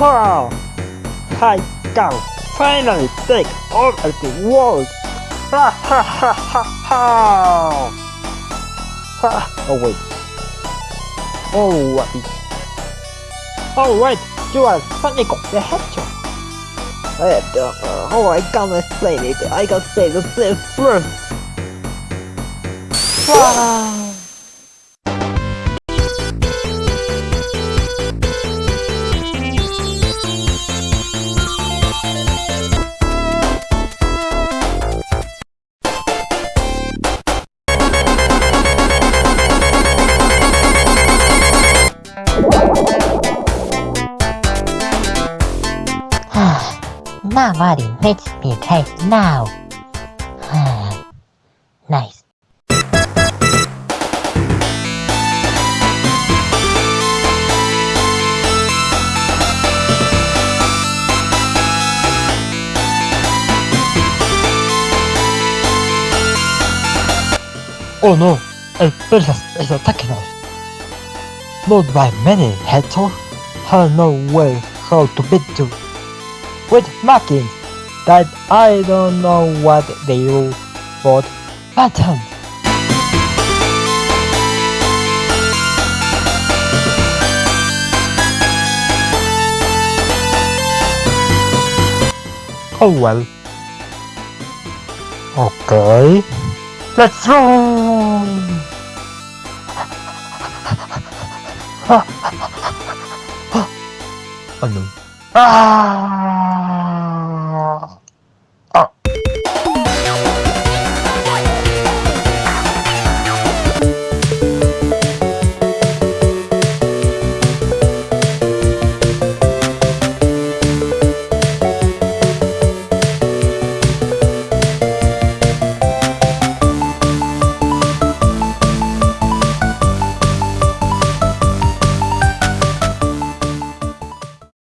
Ha! I can finally take over the world! Ha ha ha ha ha! Ha! Oh wait. Oh wait. Oh wait, you are Sonic the Hedgehog. Uh, I don't know I can explain it. I can say the same first. Wow. Nobody makes me cry now. nice. Oh no, el Persas is attacking us. Not by many, Hedgehog. Have no way how to beat you. With markings that I don't know what they do, but button. Oh well. Okay. Let's roll! oh no. Ah!